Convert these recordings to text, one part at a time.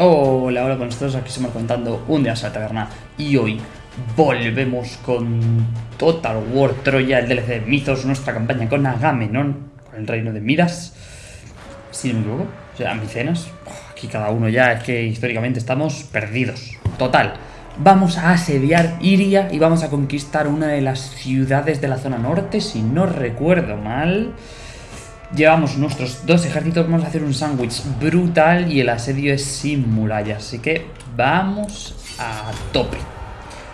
Hola, hola con nosotros, aquí estamos contando un día a y hoy volvemos con Total War Troya, el DLC de Mythos, nuestra campaña con Agamenón, con el reino de Midas, si no me equivoco, o sea, Micenas, aquí cada uno ya es que históricamente estamos perdidos, total. Vamos a asediar Iria y vamos a conquistar una de las ciudades de la zona norte, si no recuerdo mal. Llevamos nuestros dos ejércitos, vamos a hacer un sándwich brutal y el asedio es sin murallas, así que vamos a tope.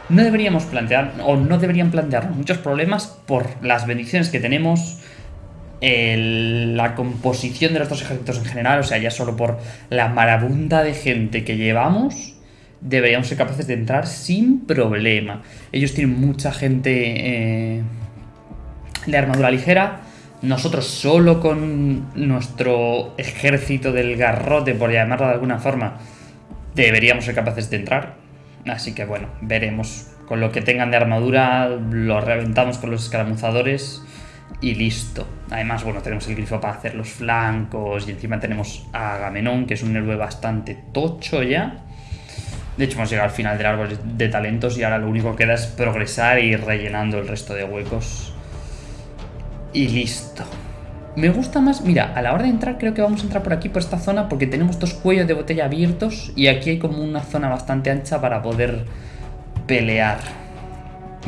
No deberíamos plantear, o no deberían plantearnos muchos problemas por las bendiciones que tenemos, la composición de nuestros ejércitos en general, o sea, ya solo por la marabunda de gente que llevamos, deberíamos ser capaces de entrar sin problema. Ellos tienen mucha gente eh, de armadura ligera, nosotros solo con nuestro ejército del garrote, por llamarlo de alguna forma, deberíamos ser capaces de entrar. Así que bueno, veremos. Con lo que tengan de armadura, lo reventamos con los escaramuzadores y listo. Además, bueno, tenemos el grifo para hacer los flancos y encima tenemos a Agamenón, que es un héroe bastante tocho ya. De hecho, hemos llegado al final del árbol de talentos y ahora lo único que queda es progresar y ir rellenando el resto de huecos y listo. Me gusta más, mira, a la hora de entrar creo que vamos a entrar por aquí, por esta zona, porque tenemos dos cuellos de botella abiertos y aquí hay como una zona bastante ancha para poder pelear.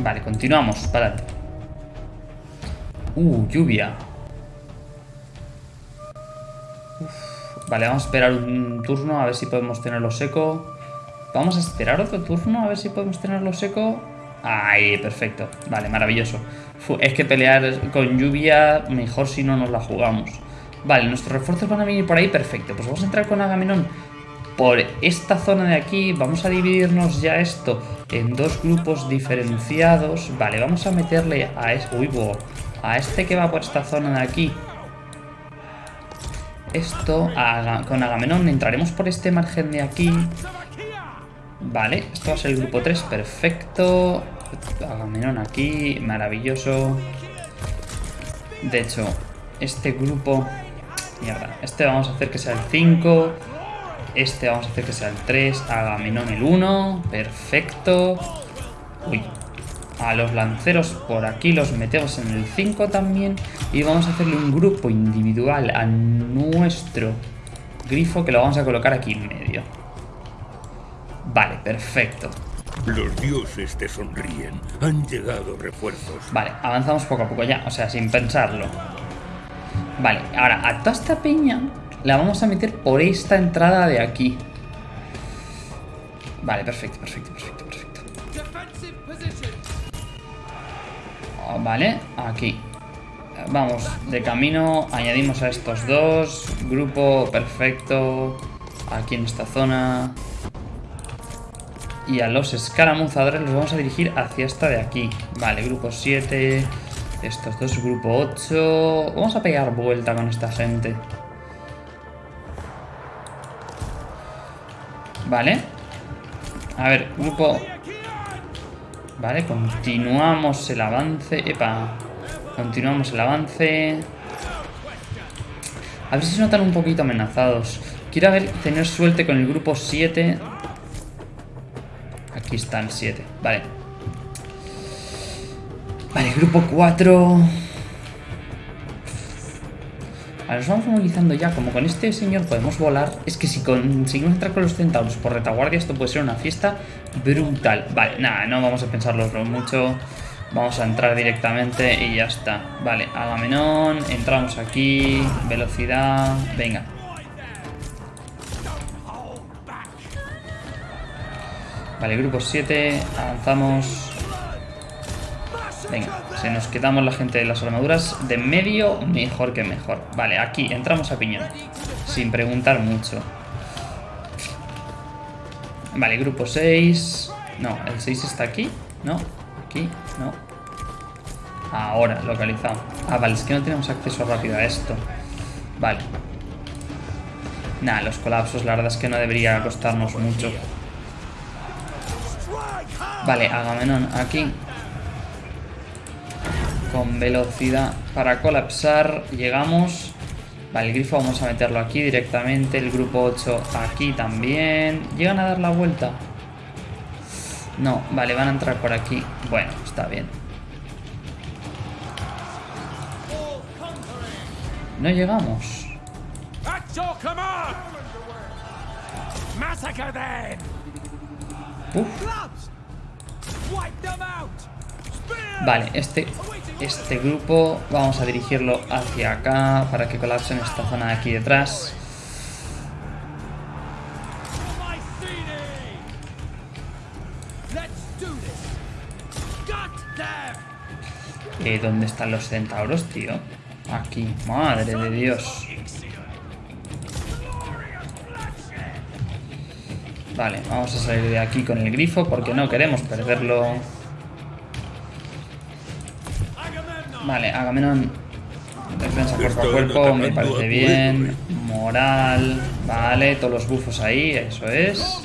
Vale, continuamos, para. Uh, lluvia. Vale, vamos a esperar un turno a ver si podemos tenerlo seco. Vamos a esperar otro turno a ver si podemos tenerlo seco. Ahí, perfecto. Vale, maravilloso. Es que pelear con lluvia, mejor si no nos la jugamos. Vale, nuestros refuerzos van a venir por ahí, perfecto. Pues vamos a entrar con Agamenón por esta zona de aquí. Vamos a dividirnos ya esto en dos grupos diferenciados. Vale, vamos a meterle a este, uy, a este que va por esta zona de aquí. Esto, con Agamenón entraremos por este margen de aquí. Vale, esto va a ser el grupo 3, perfecto. Agamenón aquí, maravilloso. De hecho, este grupo... Este vamos a hacer que sea el 5. Este vamos a hacer que sea el 3. Agamenón el 1. Perfecto. Uy. A los lanceros por aquí los metemos en el 5 también. Y vamos a hacerle un grupo individual a nuestro grifo que lo vamos a colocar aquí en medio. Vale, perfecto. Los dioses te sonríen. Han llegado refuerzos. Vale, avanzamos poco a poco ya, o sea, sin pensarlo. Vale, ahora a toda esta peña la vamos a meter por esta entrada de aquí. Vale, perfecto, perfecto, perfecto, perfecto. Oh, vale, aquí. Vamos, de camino, añadimos a estos dos. Grupo perfecto. Aquí en esta zona y a los escaramuzadores los vamos a dirigir hacia esta de aquí. Vale, grupo 7, estos dos, grupo 8. Vamos a pegar vuelta con esta gente. Vale. A ver, grupo... Vale, continuamos el avance. Epa. Continuamos el avance. A ver si se notan un poquito amenazados. Quiero tener suerte con el grupo 7 Aquí están 7. Vale. Vale, grupo 4. Vale, nos vamos movilizando ya. Como con este señor podemos volar. Es que si conseguimos entrar con los centauros por retaguardia, esto puede ser una fiesta brutal. Vale, nada, no vamos a pensarlo mucho. Vamos a entrar directamente y ya está. Vale, Agamenón. Entramos aquí. Velocidad. Venga. Vale, grupo 7, avanzamos. Venga, si nos quedamos la gente de las armaduras de medio, mejor que mejor. Vale, aquí, entramos a piñón. Sin preguntar mucho. Vale, grupo 6. No, el 6 está aquí. No, aquí, no. Ahora, localizado. Ah, vale, es que no tenemos acceso rápido a esto. Vale. Nada, los colapsos la verdad es que no debería costarnos mucho. Vale, Agamenón aquí. Con velocidad para colapsar. Llegamos. Vale, el grifo vamos a meterlo aquí directamente. El grupo 8 aquí también. ¿Llegan a dar la vuelta? No, vale, van a entrar por aquí. Bueno, está bien. No llegamos. Uf. Vale, este, este grupo vamos a dirigirlo hacia acá para que colapse en esta zona de aquí detrás. Eh, ¿Dónde están los centauros, tío? Aquí, madre de Dios. Vale, vamos a salir de aquí con el grifo porque no queremos perderlo. Vale, Agamenón. Defensa cuerpo a cuerpo, me parece bien. Moral, vale, todos los bufos ahí, eso es.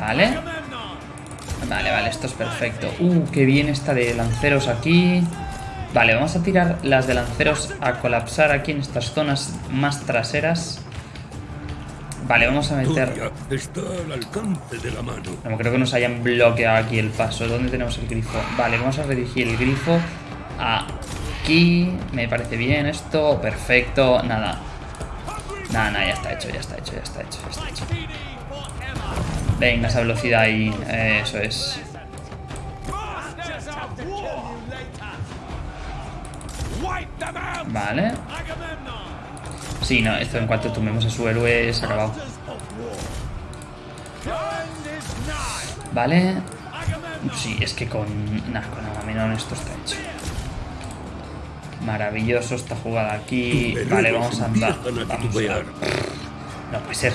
Vale, vale, vale, esto es perfecto. Uh, qué bien esta de lanceros aquí. Vale, vamos a tirar las de lanceros a colapsar aquí en estas zonas más traseras. Vale, vamos a meter... Está al alcance de la mano. No creo que nos hayan bloqueado aquí el paso. ¿Dónde tenemos el grifo? Vale, vamos a redirigir el grifo aquí. Me parece bien esto. Perfecto. Nada. Nada, nada, ya está hecho, ya está hecho, ya está hecho, ya está hecho. Mycene forever! Venga, esa velocidad ahí. eh, eso es. Vale. Sí, no, esto en cuanto tomemos a su héroe ha acabado. Vale. Sí, es que con... Nah, con Agamenón esto está hecho. Maravilloso esta jugada aquí. Vale, vamos a andar. Vamos a... No puede ser.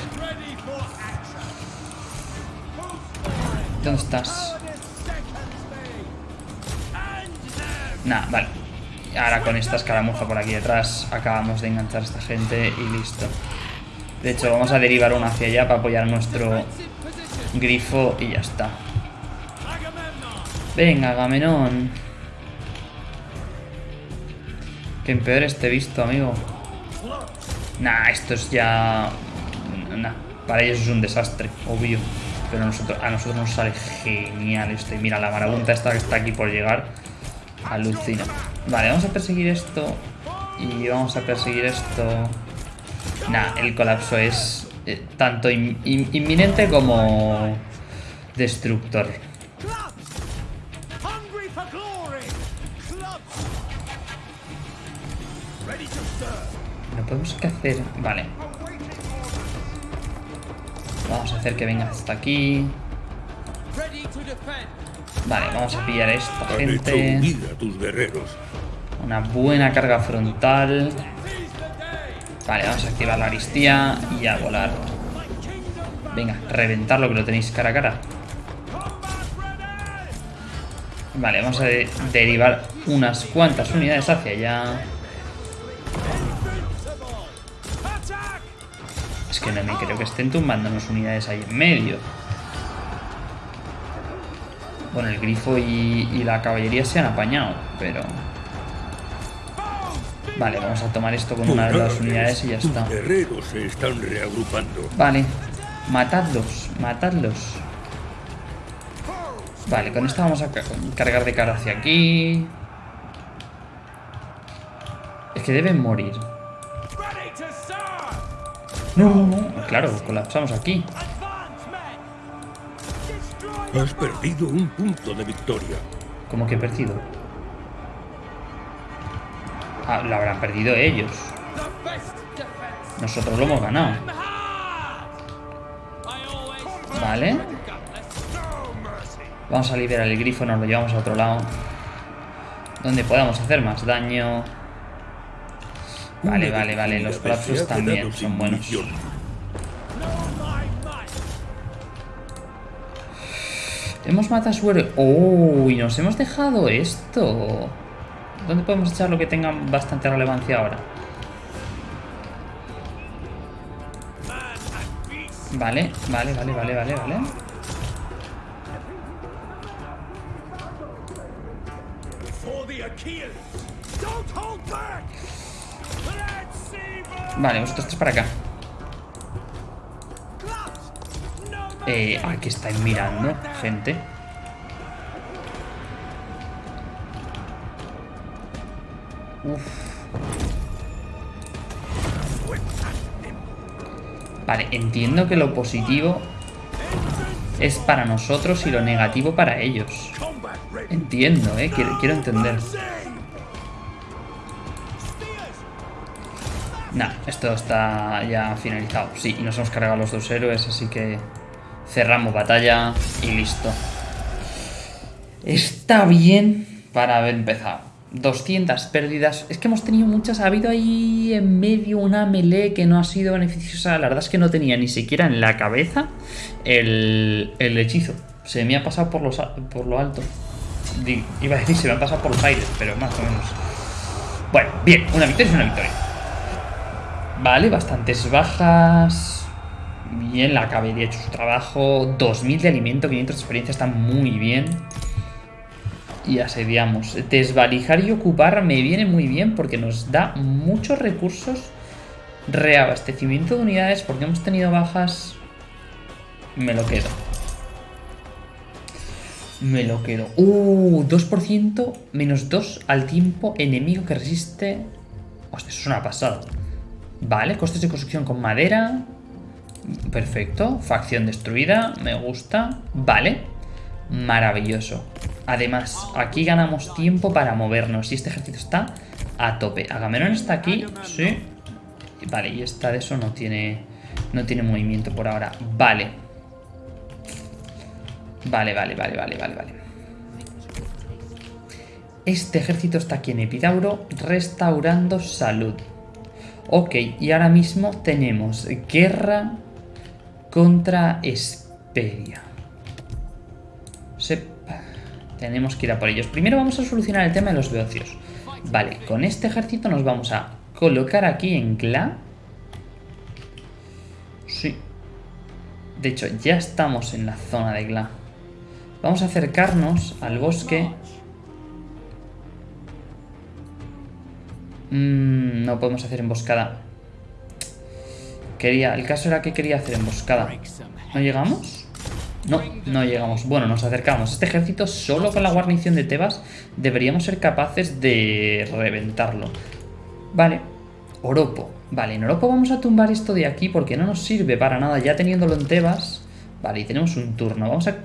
¿Dónde estás? Nah, vale. Ahora con esta escaramuza por aquí detrás acabamos de enganchar a esta gente y listo. De hecho, vamos a derivar una hacia allá para apoyar nuestro grifo y ya está. Venga, Agamenón. Que empeore este visto, amigo. Nah, esto es ya... Nah, para ellos es un desastre, obvio. Pero a nosotros, a nosotros nos sale genial esto. Y mira, la marabunta esta que está aquí por llegar. Alucina. Vale, vamos a perseguir esto. Y vamos a perseguir esto. Nah, el colapso es eh, tanto in- in- inminente como destructor. No podemos qué hacer. Vale. Vamos a hacer que venga hasta aquí. Vale, vamos a pillar a esta gente. tus guerreros. Una buena carga frontal. Vale, vamos a activar la aristía y a volar. Venga, reventarlo que lo tenéis cara a cara. Vale, vamos a de- derivar unas cuantas unidades hacia allá. Es que no me creo que estén tumbándonos unidades ahí en medio. Bueno, el grifo y la caballería se han apañado, pero... Vale, vamos a tomar esto con una de las unidades y ya está. guerreros se están reagrupando. Vale, matadlos, matadlos. Vale, con esta vamos a ca- cargar de cara hacia aquí. Es que deben morir. No, no, no. Claro, colapsamos aquí. Has perdido un punto de victoria. Como que he perdido. Ah, lo habrán perdido ellos. Nosotros lo hemos ganado. Vale. Vamos a liberar el grifo, nos lo llevamos a otro lado. Donde podamos hacer más daño. Vale, vale, vale. Los colapsos también son buenos. Hemos matado a su héroe. ¡Oh! Y nos hemos dejado esto. ¿Dónde podemos echar lo que tenga bastante relevancia ahora? Vale, vale, vale, vale, vale, vale. Vale, vosotros tres para acá. Eh, aquí estáis mirando, gente. Vale, entiendo que lo positivo es para nosotros y lo negativo para ellos. Entiendo, eh, quiero, quiero entender. Nah, esto está ya finalizado. Sí, y nos hemos cargado los dos héroes, así que cerramos batalla y listo. Está bien para haber empezado. 200 pérdidas. Es que hemos tenido muchas. Ha habido ahí en medio una melee que no ha sido beneficiosa. La verdad es que no tenía ni siquiera en la cabeza el, el hechizo. Se me ha pasado por, los, por lo alto. Iba a decir, se me ha pasado por los aires, pero más o menos. Bueno, bien, una victoria es una victoria. Vale, bastantes bajas. Bien, la caballería ha hecho su trabajo. 2000 de alimento, 500 de experiencia, está muy bien. Y asediamos. Desvalijar y ocupar me viene muy bien porque nos da muchos recursos. Reabastecimiento de unidades porque hemos tenido bajas. Me lo quedo. Me lo quedo. Uh, 2% menos 2 al tiempo enemigo que resiste. Hostia, eso es una pasada. Vale, costes de construcción con madera. Perfecto. Facción destruida. Me gusta. Vale. Maravilloso. Además, aquí ganamos tiempo para movernos. Y este ejército está a tope. Agamenón está aquí. Sí. Vale, y esta de eso no tiene. No tiene movimiento por ahora. Vale. Vale, vale, vale, vale, vale, vale. Este ejército está aquí en Epidauro restaurando salud. Ok, y ahora mismo tenemos guerra contra Esperia. Sep. Tenemos que ir a por ellos. Primero vamos a solucionar el tema de los beocios. Vale, con este ejército nos vamos a colocar aquí en Gla. Sí. De hecho, ya estamos en la zona de Gla. Vamos a acercarnos al bosque. Mm, no podemos hacer emboscada. Quería, el caso era que quería hacer emboscada. ¿No llegamos? No, no llegamos. Bueno, nos acercamos. Este ejército, solo con la guarnición de Tebas, deberíamos ser capaces de reventarlo. Vale. Oropo. Vale, en Oropo vamos a tumbar esto de aquí porque no nos sirve para nada ya teniéndolo en Tebas. Vale, y tenemos un turno. Vamos a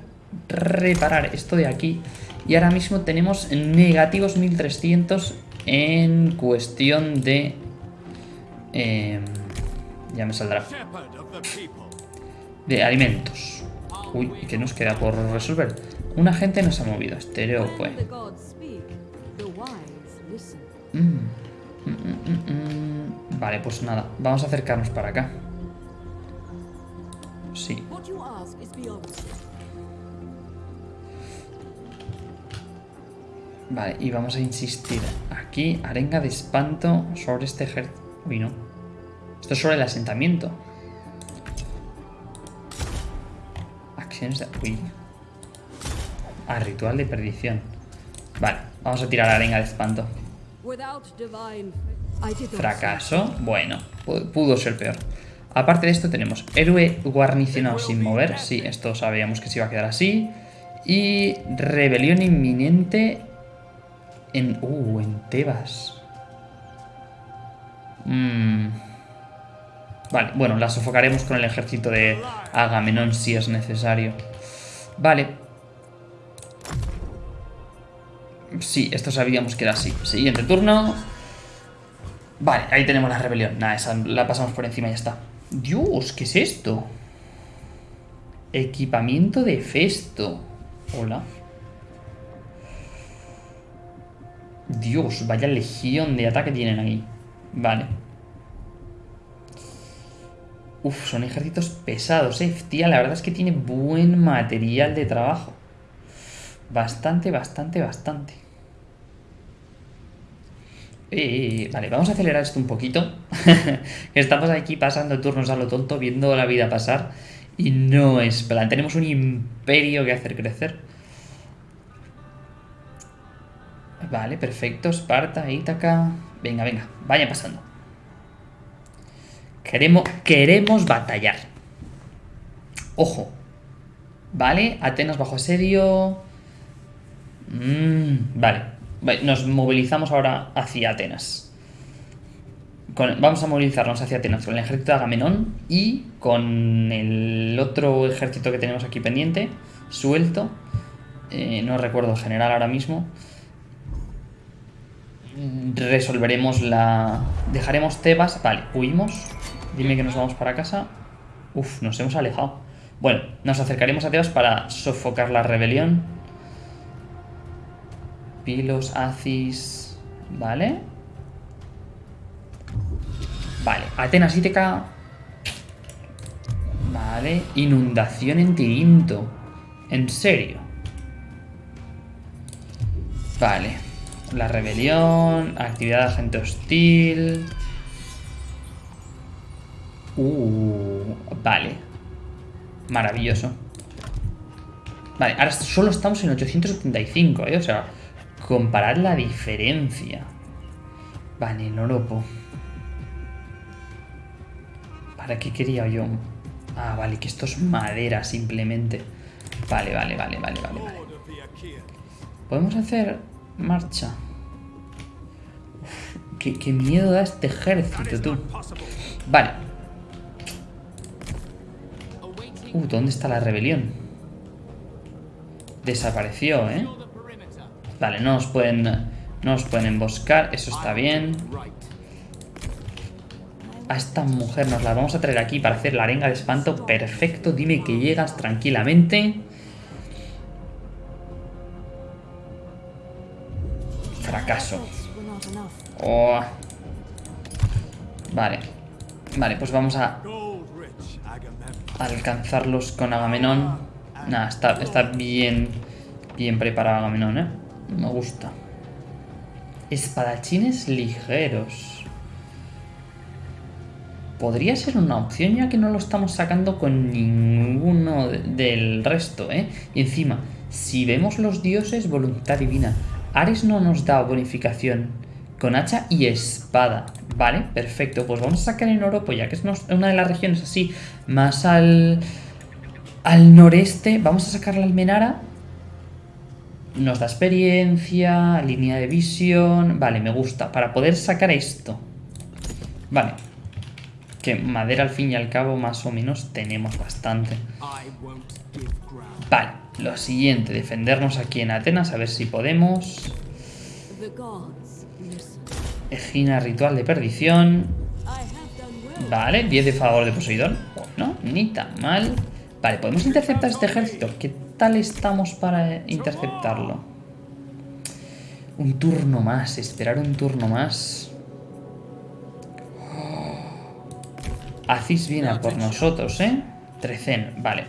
reparar esto de aquí. Y ahora mismo tenemos negativos 1300 en cuestión de... eh, ya me saldrá. De alimentos. Uy, ¿y qué nos queda por resolver? Un agente nos ha movido. Estereo, pues. Mm. Mm, mm. Vale, pues nada. Vamos a acercarnos para acá. Sí. Vale, y vamos a insistir aquí. Arenga de espanto sobre este ejército. Uy, no. Esto es sobre el asentamiento. Acciones de... Uy. Ah, ritual de perdición. Vale, vamos a tirar arenga de espanto. Fracaso. Bueno, pu- pudo ser peor. Aparte de esto tenemos héroe guarnicionado sin mover. Sí, esto sabíamos que se iba a quedar así. Y rebelión inminente en... Uh, en Tebas. Mm. Vale, bueno, la sofocaremos con el ejército de Agamenón si es necesario. Vale. Sí, esto sabíamos que era así. Siguiente turno. Vale, ahí tenemos la rebelión. Nada, esa la pasamos por encima y ya está. Dios, ¿qué es esto? Equipamiento de Festo. Hola. Dios, vaya legión de ataque tienen ahí. Vale. Uf, son ejércitos pesados, eh. Tía, la verdad es que tiene buen material de trabajo. Bastante, bastante, bastante. Eh, vale, vamos a acelerar esto un poquito. Estamos aquí pasando turnos a lo tonto, viendo la vida pasar. Y no es plan. Tenemos un imperio que hacer crecer. Vale, perfecto. Esparta, Ítaca. Venga, venga, vaya pasando. Queremos, queremos batallar. Ojo. Vale, Atenas bajo asedio. Mm, vale. Nos movilizamos ahora hacia Atenas. Vamos a movilizarnos hacia Atenas con el ejército de Agamenón y con el otro ejército que tenemos aquí pendiente, suelto. Eh, no recuerdo el general ahora mismo. Mm, Resolveremos la... Dejaremos Tebas. Vale, huimos. Dime que nos vamos para casa. Uf, nos hemos alejado. Bueno, nos acercaremos a Tebas para sofocar la rebelión. Pilos, Acis... Vale. Vale, Atenas Íteca. Vale, inundación en Tirinto. En serio. Vale. La rebelión, actividad de agente hostil. Uh, vale. Maravilloso. Vale, ahora solo estamos en 875, ¿eh? O sea, comparad la diferencia. Vale, el Oropo. ¿Para qué quería yo? Ah, vale, que esto es madera simplemente. Vale, vale, vale, vale, vale. Podemos hacer marcha. Qué, qué miedo da este ejército, tú. Vale. Uh, ¿dónde está la rebelión? Desapareció, ¿eh? Vale, no nos pueden... No nos pueden emboscar, eso está bien. A esta mujer nos la vamos a traer aquí para hacer la arenga de espanto. Perfecto, dime que llegas tranquilamente. Fracaso. Oh. Vale. Vale, pues vamos a. alcanzarlos con Agamenón. Nada, está, está bien, bien preparado Agamenón, ¿eh? Me gusta. Espadachines ligeros. Podría ser una opción ya que no lo estamos sacando con ninguno de- del resto, ¿eh? Y encima, si vemos los dioses, voluntad divina. Ares no nos da bonificación con hacha y espada. Vale, perfecto. Pues vamos a sacar en Oropo, ya que es una de las regiones así más al, al noreste. Vamos a sacar la Almenara. Nos da experiencia, línea de visión. Vale, me gusta. Para poder sacar esto. Vale. Que madera al fin y al cabo más o menos tenemos bastante. Vale, lo siguiente, defendernos aquí en Atenas, a ver si podemos. Egina ritual de perdición. Vale, 10 de favor de Poseidón. Bueno, ni tan mal. Vale, podemos interceptar este ejército. ¿Qué tal estamos para interceptarlo? Un turno más, esperar un turno más. Acis viene a por nosotros, ¿eh? Trecen, vale.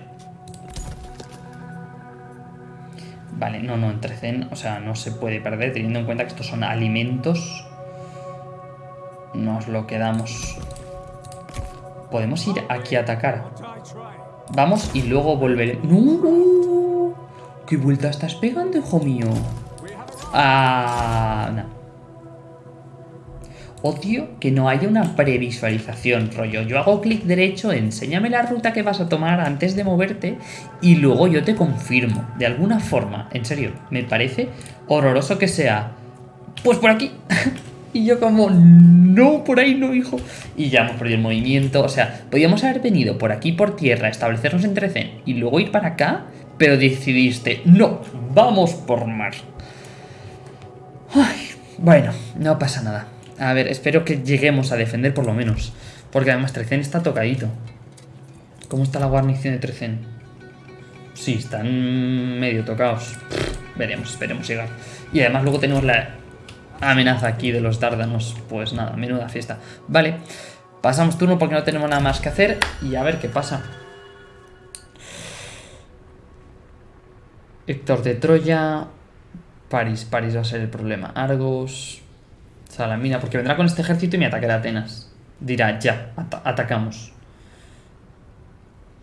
Vale, no, no, en Trecen, o sea, no se puede perder teniendo en cuenta que estos son alimentos. Nos lo quedamos. Podemos ir aquí a atacar. Vamos y luego volver. ¡No! ¿Qué vuelta estás pegando, hijo mío? Ah, no. Odio que no haya una previsualización, rollo. Yo hago clic derecho, enséñame la ruta que vas a tomar antes de moverte y luego yo te confirmo. De alguna forma, en serio, me parece horroroso que sea. Pues por aquí. y yo como, no, por ahí no, hijo. Y ya hemos perdido el movimiento. O sea, podíamos haber venido por aquí por tierra, establecernos en Trecen y luego ir para acá, pero decidiste, no, vamos por mar. Ay, bueno, no pasa nada. A ver, espero que lleguemos a defender por lo menos. Porque además Trecen está tocadito. ¿Cómo está la guarnición de Trecen? Sí, están medio tocados. Veremos, esperemos llegar. Y además luego tenemos la amenaza aquí de los dárdanos. Pues nada, menuda fiesta. Vale, pasamos turno porque no tenemos nada más que hacer. Y a ver qué pasa. Héctor de Troya. París, París va a ser el problema. Argos. Salamina, porque vendrá con este ejército y me atacará Atenas. Dirá, ya, ata- atacamos.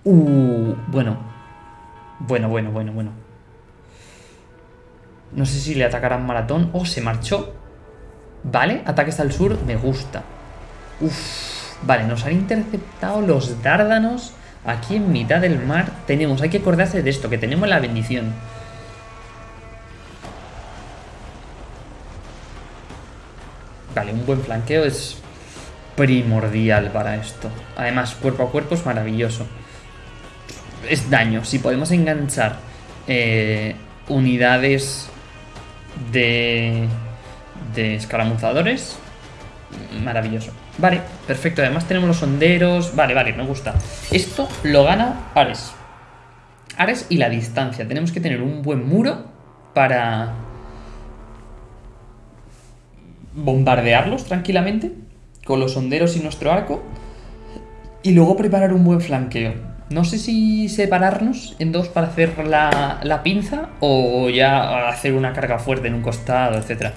Uh, bueno. Bueno, bueno, bueno, bueno. No sé si le atacarán maratón. Oh, se marchó. Vale, ataques al sur, me gusta. Uf, vale, nos han interceptado los dárdanos aquí en mitad del mar. Tenemos, hay que acordarse de esto, que tenemos la bendición. Vale, un buen flanqueo es primordial para esto. Además, cuerpo a cuerpo es maravilloso. Es daño. Si podemos enganchar eh, unidades de, de escaramuzadores, maravilloso. Vale, perfecto. Además tenemos los sonderos. Vale, vale, me gusta. Esto lo gana Ares. Ares y la distancia. Tenemos que tener un buen muro para bombardearlos tranquilamente con los sonderos y nuestro arco y luego preparar un buen flanqueo. No sé si separarnos en dos para hacer la, la pinza o ya hacer una carga fuerte en un costado, etcétera.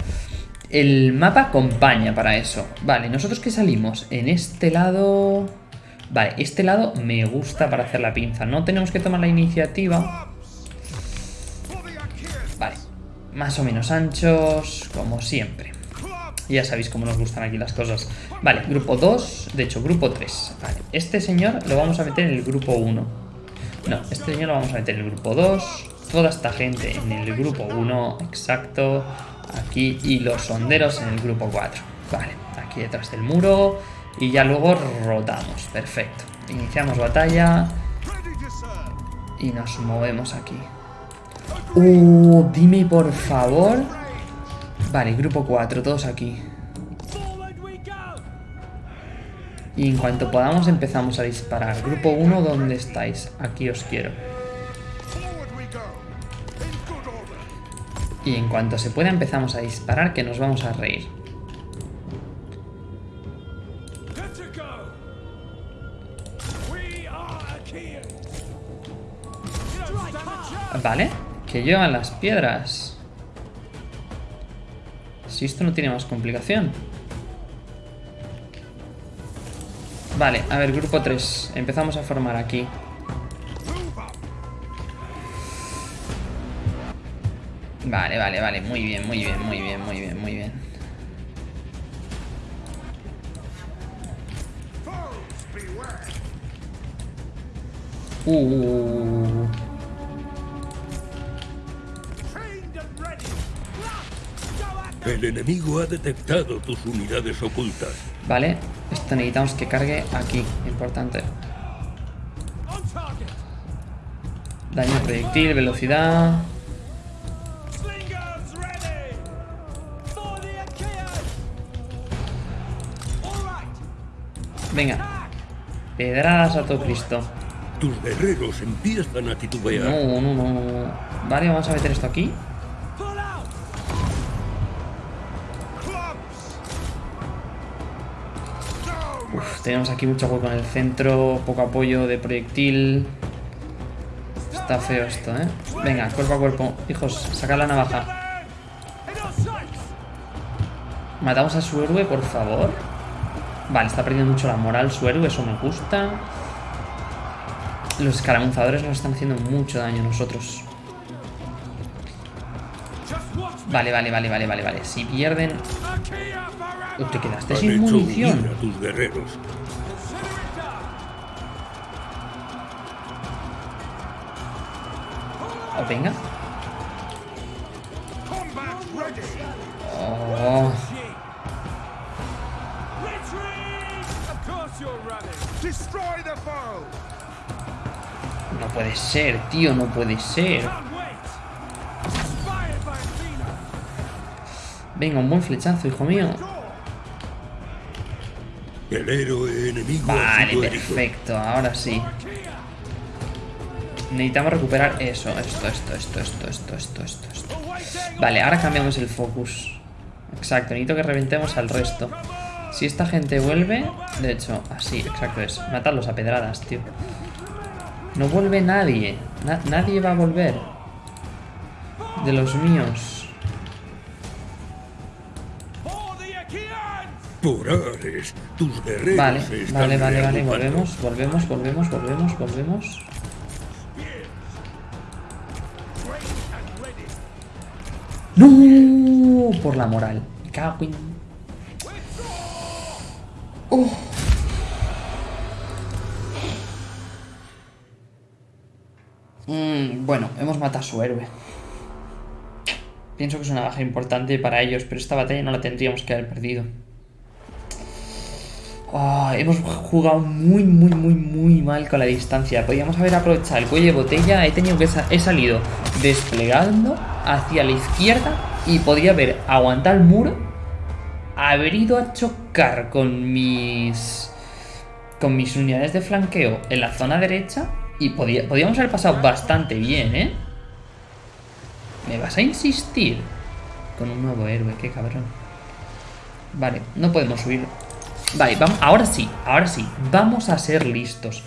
El mapa acompaña para eso. Vale, nosotros que salimos en este lado... Vale, este lado me gusta para hacer la pinza. No tenemos que tomar la iniciativa. Vale, más o menos anchos, como siempre. Ya sabéis cómo nos gustan aquí las cosas. Vale, grupo 2, de hecho, grupo 3. Vale, este señor lo vamos a meter en el grupo 1. No, este señor lo vamos a meter en el grupo 2. Toda esta gente en el grupo 1, exacto. Aquí y los sonderos en el grupo 4. Vale, aquí detrás del muro. Y ya luego rotamos. Perfecto. Iniciamos batalla. Y nos movemos aquí. Uh, dime por favor. Vale, grupo 4, todos aquí. Y en cuanto podamos empezamos a disparar. Grupo 1, ¿dónde estáis? Aquí os quiero. Y en cuanto se pueda empezamos a disparar que nos vamos a reír. Vale, que llevan las piedras. Si esto no tiene más complicación. Vale, a ver, grupo 3. Empezamos a formar aquí. Vale, vale, vale. Muy bien, muy bien, muy bien, muy bien, muy bien. Uh. El enemigo ha detectado tus unidades ocultas. Vale, esto necesitamos que cargue aquí, importante. Daño proyectil, velocidad. Venga. Pedradas a todo Cristo. Tus guerreros empiezan a titubear. No, no, no. Vale, vamos a meter esto aquí. Uf, tenemos aquí mucho hueco en el centro, poco apoyo de proyectil. Está feo esto, ¿eh? Venga, cuerpo a cuerpo. Hijos, sacad la navaja. Matamos a su héroe, por favor. Vale, está perdiendo mucho la moral su héroe, eso me gusta. Los escaramuzadores nos están haciendo mucho daño a nosotros. Vale, vale, vale, vale, vale, vale. Si pierden... Uy, te quedaste Han sin munición. huir a tus guerreros. Oh, venga. Puede ser, tío, no puede ser. Venga, un buen flechazo, hijo mío. El héroe enemigo Vale, perfecto, ahora sí. Necesitamos recuperar eso, esto, esto, esto, esto, esto, esto, esto, esto. Vale, ahora cambiamos el focus. Exacto, necesito que reventemos al resto. Si esta gente vuelve... De hecho, así, exacto es. Matarlos a pedradas, tío. No vuelve nadie. Na- nadie va a volver. De los míos. Por Ares, tus guerreros Vale, están vale, vale, vale. Volvemos, volvemos, volvemos, volvemos, volvemos. ¡No! Por la moral. Me cago en... Oh. Mm, bueno, hemos matado a su héroe. Pienso que es una baja importante para ellos, pero esta batalla no la tendríamos que haber perdido. Ah, hemos jugado muy, muy, muy, muy mal con la distancia. Podríamos haber aprovechado el cuello de botella. He tenido que he salido desplegando hacia la izquierda y podía haber aguantado el muro, haber ido a chocar con mis con mis unidades de flanqueo en la zona derecha y podía, podíamos haber pasado bastante bien, ¿eh? ¿Me vas a insistir? Con un nuevo héroe, qué cabrón. Vale, no podemos subir. Vale, vamos, ahora sí, ahora sí. Vamos a ser listos.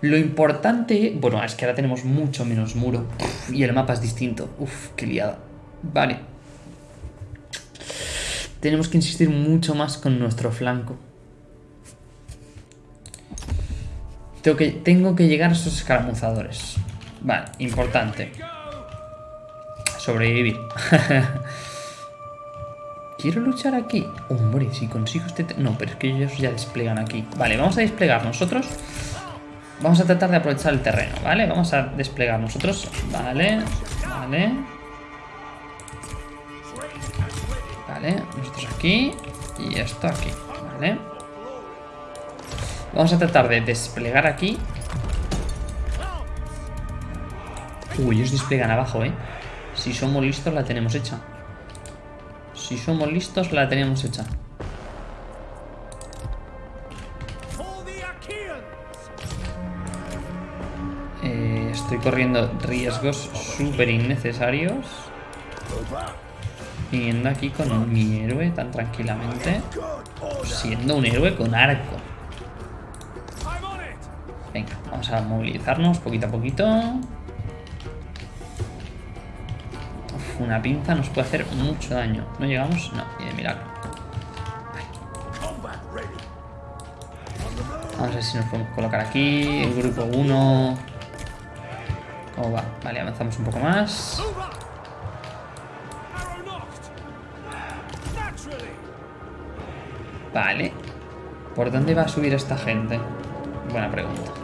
Lo importante... Bueno, es que ahora tenemos mucho menos muro. y el mapa es distinto. Uf, qué liada. Vale. Tenemos que insistir mucho más con nuestro flanco. Tengo que, tengo que llegar a esos escaramuzadores. Vale, importante sobrevivir. Quiero luchar aquí. Hombre, si consigo este... No, pero es que ellos ya desplegan aquí. Vale, vamos a desplegar nosotros. Vamos a tratar de aprovechar el terreno, ¿vale? Vamos a desplegar nosotros. Vale, vale. Vale, nosotros aquí. Y esto aquí, ¿vale? Vamos a tratar de desplegar aquí. Uy, ellos desplegan abajo, ¿eh? Si somos listos la tenemos hecha. Si somos listos la tenemos hecha. Eh, estoy corriendo riesgos súper innecesarios. Viniendo aquí con mi héroe tan tranquilamente. Siendo un héroe con arco. Vamos a movilizarnos poquito a poquito. una pinza nos puede hacer mucho daño. ¿No llegamos? No, y de milagro. Vamos a ver si nos podemos colocar aquí. El grupo 1. ¿Cómo va? Vale, avanzamos un poco más. Vale. ¿Por dónde va a subir esta gente? Buena pregunta.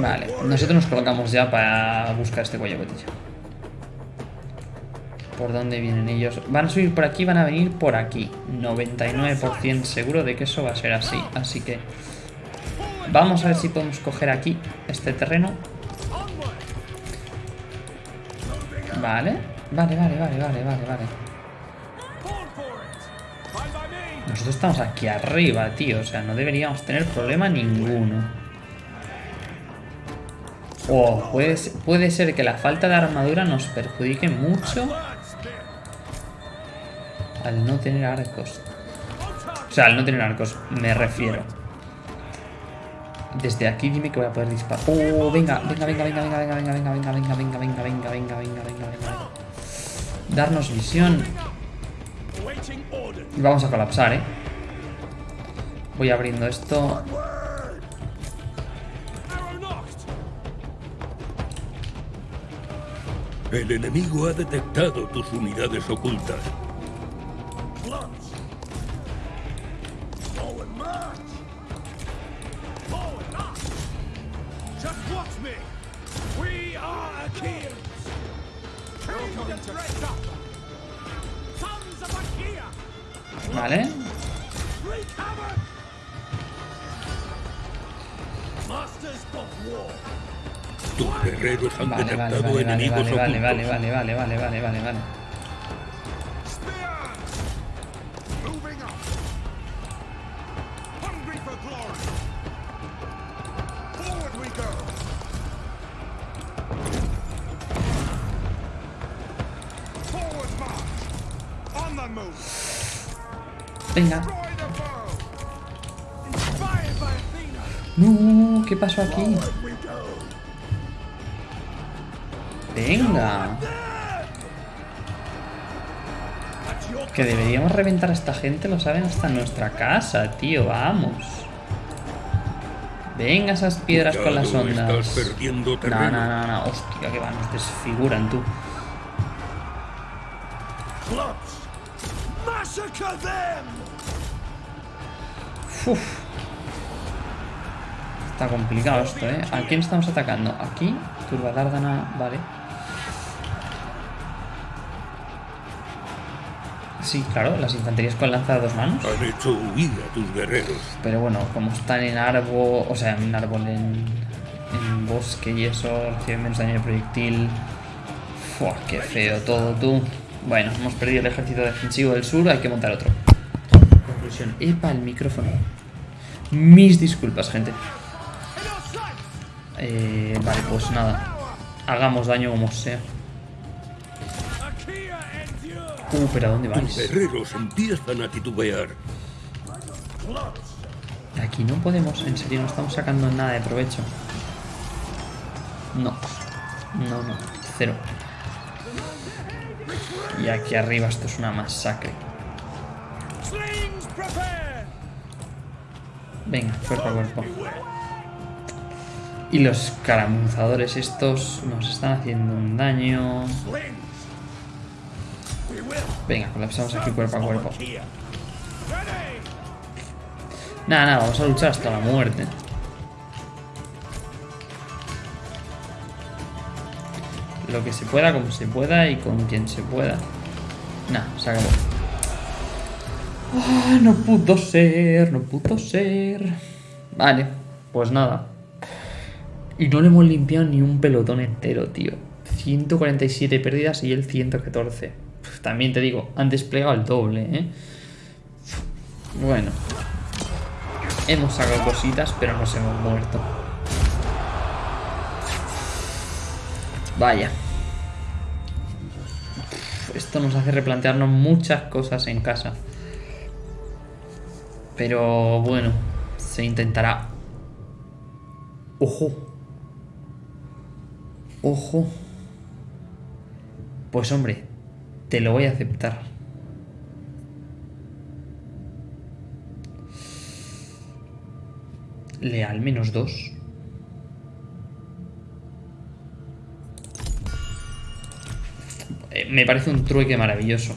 Vale, nosotros nos colocamos ya para buscar este cuello botella. ¿Por dónde vienen ellos? ¿Van a subir por aquí? ¿Van a venir por aquí? 99% seguro de que eso va a ser así. Así que vamos a ver si podemos coger aquí este terreno. Vale, vale, vale, vale, vale, vale, vale. Nosotros estamos aquí arriba, tío. O sea, no deberíamos tener problema ninguno. O puede, puede ser que la falta de armadura nos perjudique mucho al no tener arcos. O sea, al no tener arcos, me refiero. Desde aquí dime que voy a poder disparar. Oh, venga, venga, venga, venga, venga, venga, venga, venga, venga, venga, venga, venga, venga, venga, venga, venga, venga. Darnos visión. Vamos a colapsar, eh. Voy abriendo esto. El enemigo ha detectado tus unidades ocultas. Vale. Tus guerreros han vale, detectado vale, vale, enemigos vale, vale, vale, vale, vale, vale, vale, vale, vale. Moving up. Hungry for Que deberíamos reventar a esta gente, lo saben hasta en nuestra casa, tío, vamos. Venga esas piedras con las ondas. No, no, no, no. Hostia, que van, nos desfiguran tú. Clubs! Massacre them! Uf. Está complicado esto, ¿eh? ¿A quién estamos atacando? Aquí, Turbadárdana, vale. Sí, claro, las infanterías con lanza de dos manos. Han hecho huir a tus guerreros. Pero bueno, como están en árbol, o sea, en árbol, en, en bosque y eso, reciben menos daño de proyectil. Fua, qué feo todo, tú. Bueno, hemos perdido el ejército defensivo del sur, hay que montar otro. Conclusión. Epa, el micrófono. Mis disculpas, gente. Eh, vale, pues nada. Hagamos daño como sea. Uh, pero ¿a dónde Tus vais? guerreros empiezan a titubear. De Aquí no podemos, en serio, no estamos sacando nada de provecho. No. No, no. Cero. Y aquí arriba esto es una masacre. Venga, cuerpo a cuerpo. Y los caramuzadores estos nos están haciendo un daño. Venga, colapsamos aquí cuerpo a cuerpo. Nada, nada, vamos a luchar hasta la muerte. Lo que se pueda, como se pueda y con quien se pueda. Nah, se acabó. Ah, no pudo ser, no pudo ser. Vale, pues nada. Y no le hemos limpiado ni un pelotón entero, tío. 147 pérdidas y él 114. También te digo, han desplegado el doble, ¿eh? Bueno. Hemos sacado cositas, pero nos hemos muerto. Vaya. Esto nos hace replantearnos muchas cosas en casa. Pero bueno, se intentará. Ojo. Ojo. Pues hombre, te lo voy a aceptar. Leal menos dos. Eh, Me parece un trueque maravilloso.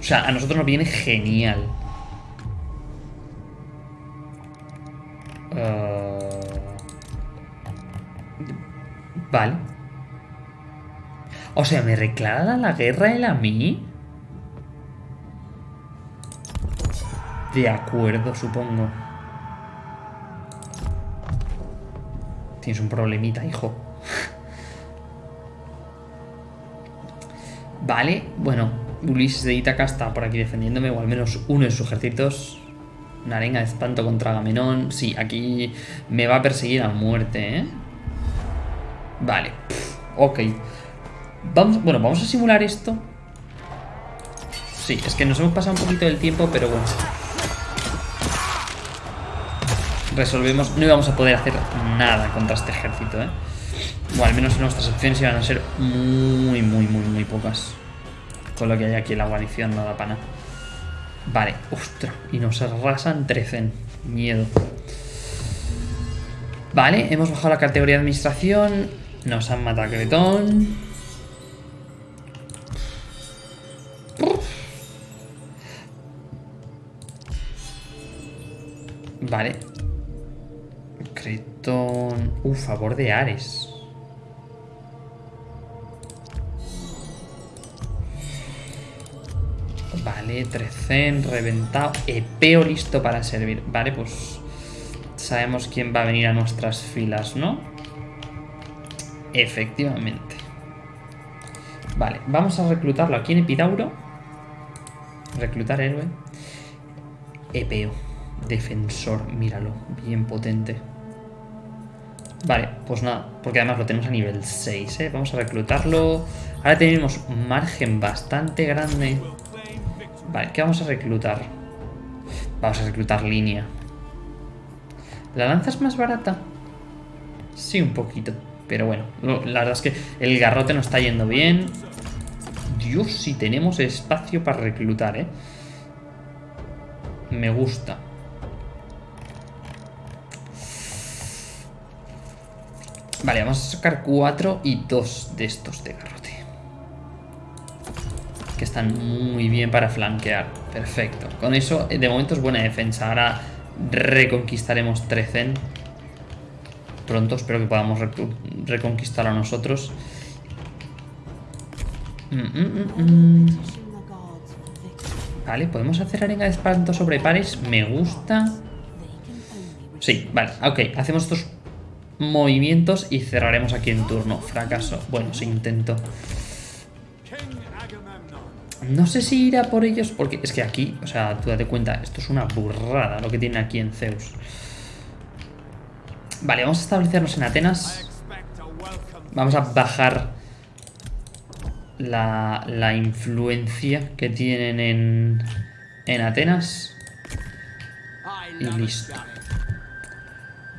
O sea, a nosotros nos viene genial. Eh, Vale. O sea, ¿me reclara la guerra él a mí? De acuerdo, supongo. Tienes un problemita, hijo. Vale, bueno, Ulises de Ítaca está por aquí defendiéndome, o al menos uno de sus ejércitos. Una arenga de espanto contra Agamenón. Sí, aquí me va a perseguir a muerte, ¿eh? Vale, pf, ok. Vamos, bueno, vamos a simular esto. Sí, es que nos hemos pasado un poquito del tiempo, pero bueno. Resolvemos, no íbamos a poder hacer nada contra este ejército, ¿eh? O al menos nuestras opciones iban a ser muy, muy, muy, muy pocas. Con lo que hay aquí la guarnición no da pana. Vale, ostras, y nos arrasan 13. Miedo. Vale, hemos bajado la categoría de administración. Nos han matado a Cretón. Vale. Cretón. Uh, favor de Ares. Vale, Trecen, reventado. Epeo listo para servir. Vale, pues sabemos quién va a venir a nuestras filas, ¿no? Efectivamente. Vale, vamos a reclutarlo aquí en Epidauro. Reclutar héroe. Epeo. Defensor, míralo. Bien potente. Vale, pues nada, porque además lo tenemos a nivel 6, ¿eh? Vamos a reclutarlo. Ahora tenemos margen bastante grande. Vale, ¿qué vamos a reclutar? Vamos a reclutar línea. ¿La lanza es más barata? Sí, un poquito. Pero bueno, la verdad es que el garrote nos está yendo bien. Dios, si tenemos espacio para reclutar, ¿eh? Me gusta. Vale, vamos a sacar cuatro y dos de estos de garrote. Que están muy bien para flanquear. Perfecto. Con eso, de momento es buena defensa. Ahora reconquistaremos Trecen. Pronto, espero que podamos reconquistar a nosotros. Mm, mm, mm, vale, podemos hacer arenga de espanto sobre pares. Me gusta. Sí, vale, ok. Hacemos estos movimientos y cerraremos aquí en turno. Fracaso. Bueno, se intento. No sé si irá por ellos porque es que aquí, o sea, tú date cuenta, esto es una burrada lo que tiene aquí en Zeus. Vale, vamos a establecernos en Atenas. Vamos a bajar la, la influencia que tienen en, en Atenas. Y listo.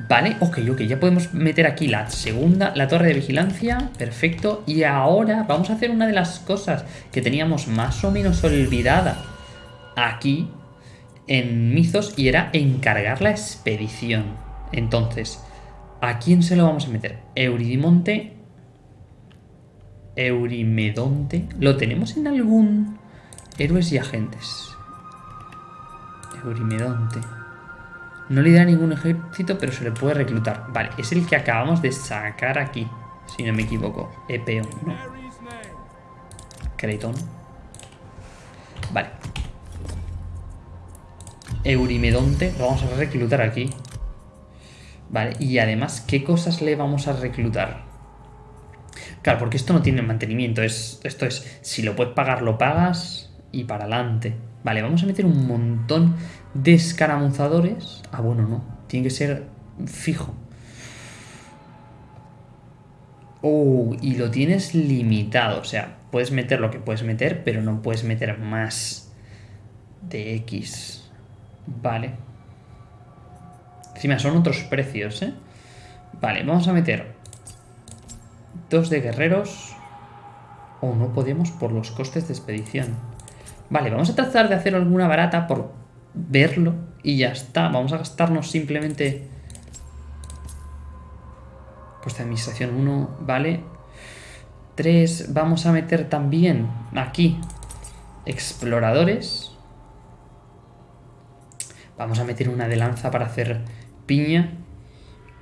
Vale, ok, ok, ya podemos meter aquí la segunda, la torre de vigilancia, perfecto. Y ahora vamos a hacer una de las cosas que teníamos más o menos olvidada aquí en Mizos y era encargar la expedición. Entonces, ¿a quién se lo vamos a meter? Euridimonte, Eurimedonte, ¿lo tenemos en algún héroes y agentes? Eurimedonte. No le da ningún ejército, pero se le puede reclutar. Vale, es el que acabamos de sacar aquí, si no me equivoco. Epeon, ¿no? Creton. Vale. Eurimedonte, lo vamos a reclutar aquí. Vale, y además, ¿qué cosas le vamos a reclutar? Claro, porque esto no tiene mantenimiento. Es, esto es, si lo puedes pagar, lo pagas y para adelante. Vale, vamos a meter un montón de escaramuzadores. Ah, bueno, no. Tiene que ser fijo. Oh, y lo tienes limitado. O sea, puedes meter lo que puedes meter, pero no puedes meter más de X. Vale. Encima son otros precios, ¿eh? Vale, vamos a meter dos de guerreros. O oh, no podemos por los costes de expedición. Vale, vamos a tratar de hacer alguna barata por verlo y ya está. Vamos a gastarnos simplemente... Pues de administración 1, vale. 3, vamos a meter también aquí exploradores. Vamos a meter una de lanza para hacer piña.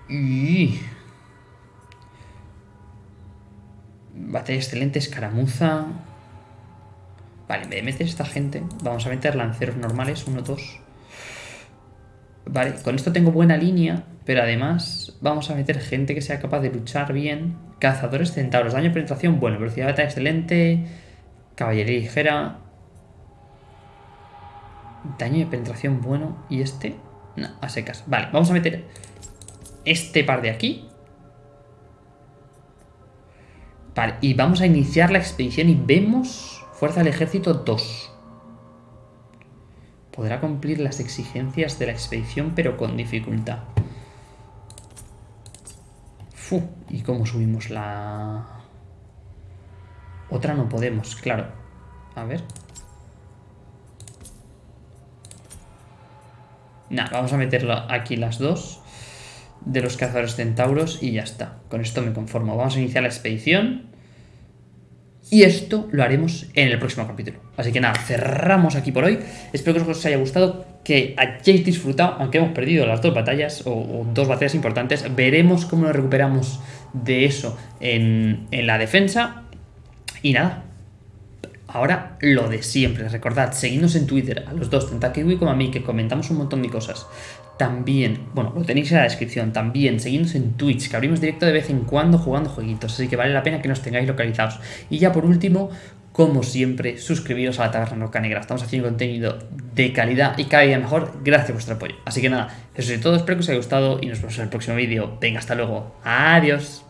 Y... Batalla excelente, escaramuza. Vale, en vez de meter esta gente, vamos a meter lanceros normales, 1, 2. Vale, con esto tengo buena línea, pero además vamos a meter gente que sea capaz de luchar bien. Cazadores centauros, daño de penetración, bueno, velocidad de batalla excelente, caballería ligera. Daño de penetración bueno, y este, no, a secas. Vale, vamos a meter este par de aquí. Vale, y vamos a iniciar la expedición y vemos Fuerza del ejército 2. Podrá cumplir las exigencias de la expedición, pero con dificultad. Fu, ¿y cómo subimos la...? Otra no podemos, claro. A ver. Nah, vamos a meter aquí las dos de los cazadores centauros y ya está. Con esto me conformo. Vamos a iniciar la expedición. Y esto lo haremos en el próximo capítulo. Así que nada, cerramos aquí por hoy. Espero que os haya gustado, que hayáis disfrutado, aunque hemos perdido las dos batallas o, dos batallas importantes. Veremos cómo nos recuperamos de eso en, en la defensa. Y nada, Ahora, lo de siempre, recordad, seguidnos en Twitter, a los dos, tanto a Kiwi como a mí, que comentamos un montón de cosas. También, bueno, lo tenéis en la descripción, también seguidnos en Twitch, que abrimos directo de vez en cuando jugando jueguitos, así que vale la pena que nos tengáis localizados. Y ya por último, como siempre, suscribiros a la Taberna Roca Negra. Estamos haciendo contenido de calidad y cada día mejor gracias a vuestro apoyo. Así que nada, eso es todo, espero que os haya gustado y nos vemos en el próximo vídeo. Venga, hasta luego. Adiós.